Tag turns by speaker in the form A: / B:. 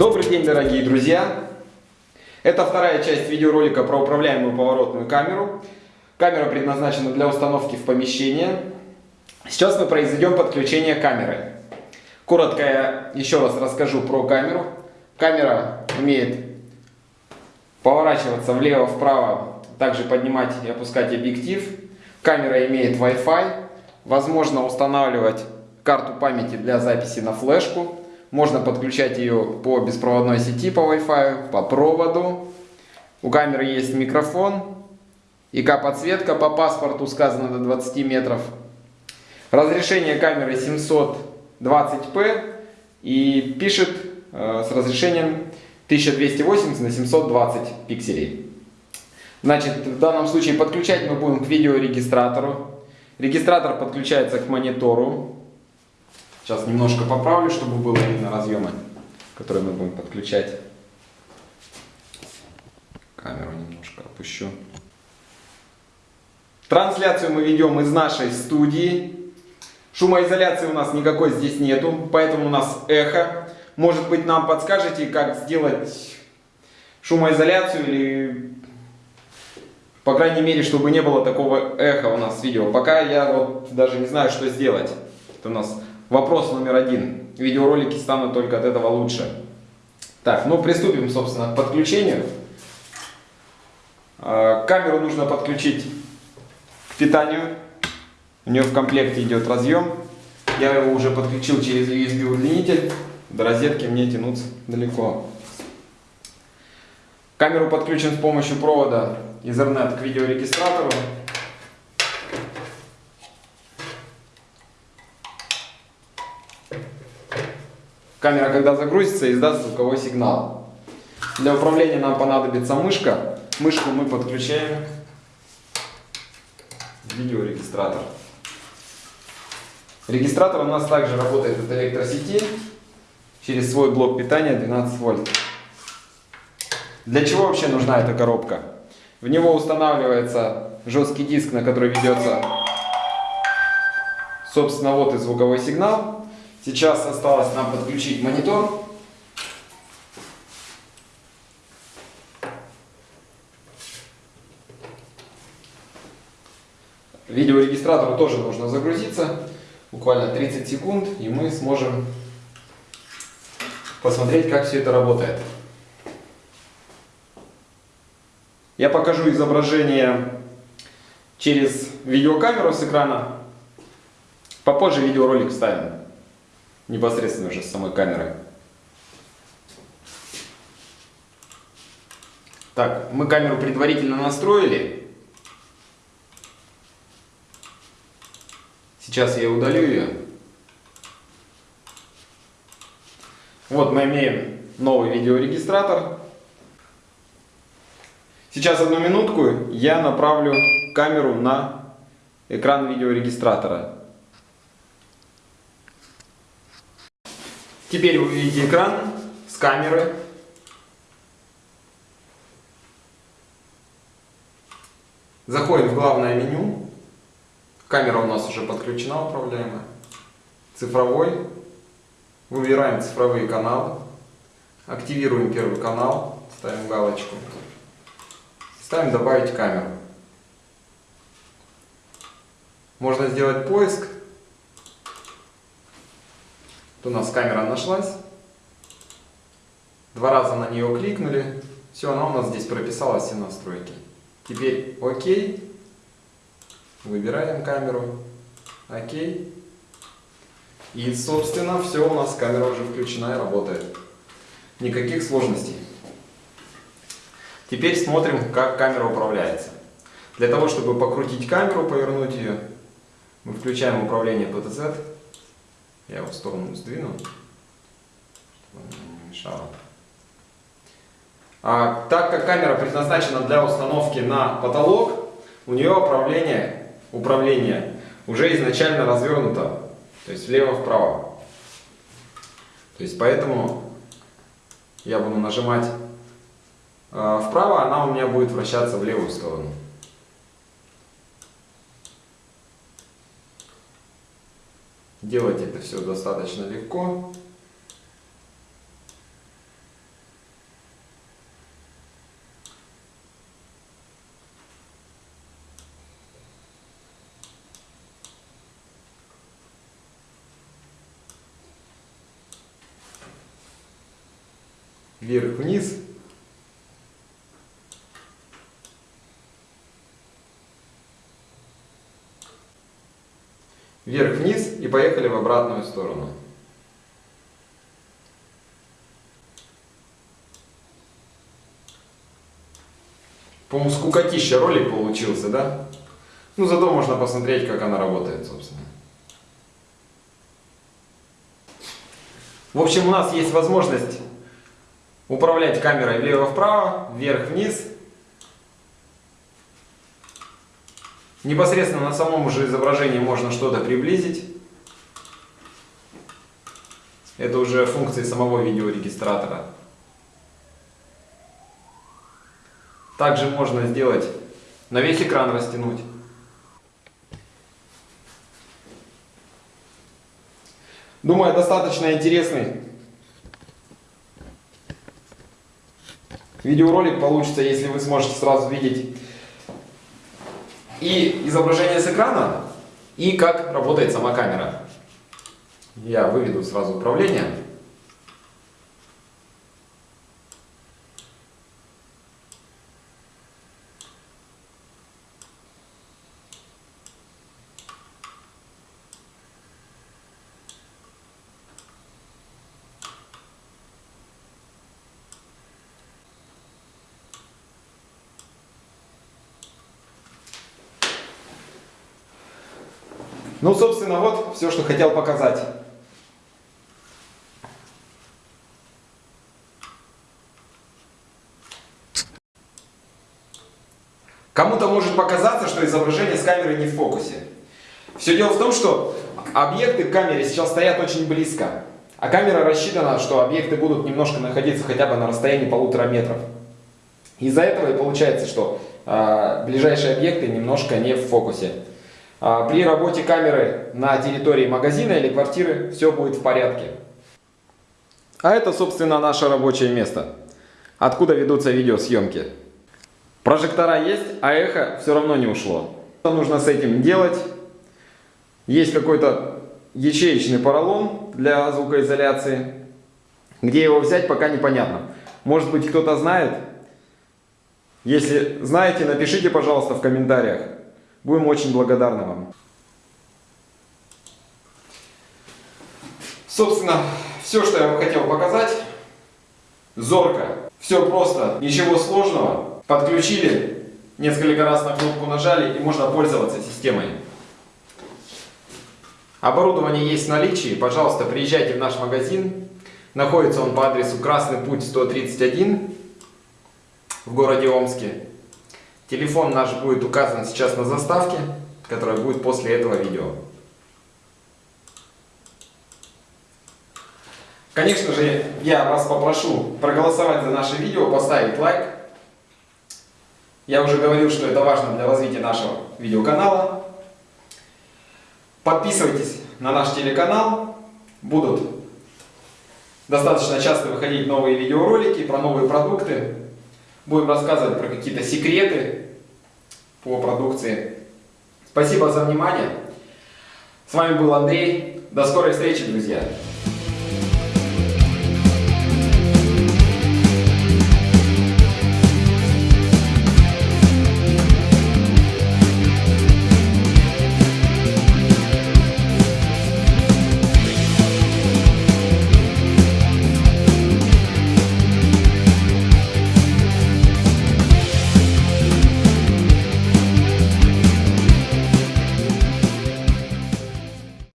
A: Добрый день, дорогие друзья! Это вторая часть видеоролика про управляемую поворотную камеру. Камера предназначена для установки в помещение. Сейчас мы произведем подключение камеры. Коротко я еще раз расскажу про камеру. Камера умеет поворачиваться влево-вправо, также поднимать и опускать объектив. Камера имеет Wi-Fi. Возможно устанавливать карту памяти для записи на флешку. Можно подключать ее по беспроводной сети, по Wi-Fi, по проводу. У камеры есть микрофон. ИК-подсветка по паспорту сказано до 20 метров. Разрешение камеры 720p и пишет э, с разрешением 1280 на 720 пикселей. Значит, в данном случае подключать мы будем к видеорегистратору. Регистратор подключается к монитору. Сейчас немножко поправлю, чтобы было видно разъемы, которые мы будем подключать. Камеру немножко опущу. Трансляцию мы ведем из нашей студии. Шумоизоляции у нас никакой здесь нету, поэтому у нас эхо. Может быть нам подскажете, как сделать шумоизоляцию или по крайней мере, чтобы не было такого эха у нас в видео. Пока я вот даже не знаю, что сделать. Это у нас вопрос номер один. Видеоролики станут только от этого лучше. Так, ну приступим, собственно, к подключению. А, камеру нужно подключить к питанию. У нее в комплекте идет разъем. Я его уже подключил через USB удлинитель. До розетки мне тянуться далеко. Камеру подключим с помощью провода Ethernet к видеорегистратору. Камера, когда загрузится, издаст звуковой сигнал. Для управления нам понадобится мышка. Мышку мы подключаем в видеорегистратор. Регистратор у нас также работает от электросети через свой блок питания 12 вольт. Для чего вообще нужна эта коробка? В него устанавливается жесткий диск, на который ведется, собственно, вот и звуковой сигнал. Сейчас осталось нам подключить монитор. Видеорегистратору тоже нужно загрузиться. Буквально 30 секунд, и мы сможем посмотреть, как все это работает. Я покажу изображение через видеокамеру с экрана. Попозже видеоролик ставим. Непосредственно уже с самой камерой. Так, мы камеру предварительно настроили. Сейчас я удалю ее. Вот мы имеем новый видеорегистратор. Сейчас одну минутку я направлю камеру на экран видеорегистратора. Теперь вы видите экран с камеры. Заходим в главное меню. Камера у нас уже подключена, управляемая. Цифровой. Выбираем цифровые каналы. Активируем первый канал. Ставим галочку. Ставим добавить камеру. Можно сделать поиск. Тут у нас камера нашлась. Два раза на нее кликнули. Все, она у нас здесь прописала все настройки. Теперь ОК. Выбираем камеру. ОК. И, собственно, все, у нас камера уже включена и работает. Никаких сложностей. Теперь смотрим, как камера управляется. Для того, чтобы покрутить камеру, повернуть ее, мы включаем управление PTZ. Я его в сторону сдвину, чтобы не мешало. А, так как камера предназначена для установки на потолок, у нее управление, управление уже изначально развернуто, то есть влево-вправо. То есть поэтому я буду нажимать а, вправо, она у меня будет вращаться в левую сторону. Делать это все достаточно легко. Вверх-вниз. Вверх-вниз поехали в обратную сторону. По-моему, скукотища ролик получился, да? Ну, зато можно посмотреть, как она работает, собственно. В общем, у нас есть возможность управлять камерой влево-вправо, вверх-вниз. Непосредственно на самом же изображении можно что-то приблизить. Это уже функции самого видеорегистратора. Также можно сделать на весь экран растянуть. Думаю, достаточно интересный видеоролик получится, если вы сможете сразу видеть и изображение с экрана, и как работает сама камера. Я выведу сразу управление. Ну, собственно, вот все, что хотел показать. Кому-то может показаться, что изображение с камеры не в фокусе. Все дело в том, что объекты к камере сейчас стоят очень близко. А камера рассчитана, что объекты будут немножко находиться хотя бы на расстоянии полутора метров. Из-за этого и получается, что э, ближайшие объекты немножко не в фокусе. А, при работе камеры на территории магазина или квартиры все будет в порядке. А это, собственно, наше рабочее место, откуда ведутся видеосъемки. Прожектора есть, а эхо все равно не ушло. Что нужно с этим делать? Есть какой-то ячеечный поролон для звукоизоляции. Где его взять, пока непонятно. Может быть, кто-то знает? Если знаете, напишите, пожалуйста, в комментариях. Будем очень благодарны вам. Собственно, все, что я вам хотел показать. Зорко. Все просто, ничего сложного. Подключили, несколько раз на кнопку нажали и можно пользоваться системой. Оборудование есть в наличии. Пожалуйста, приезжайте в наш магазин. Находится он по адресу Красный Путь 131 в городе Омске. Телефон наш будет указан сейчас на заставке, которая будет после этого видео. Конечно же, я вас попрошу проголосовать за наше видео, поставить лайк. Я уже говорил, что это важно для развития нашего видеоканала. Подписывайтесь на наш телеканал. Будут достаточно часто выходить новые видеоролики про новые продукты. Будем рассказывать про какие-то секреты по продукции. Спасибо за внимание. С вами был Андрей. До скорой встречи, друзья.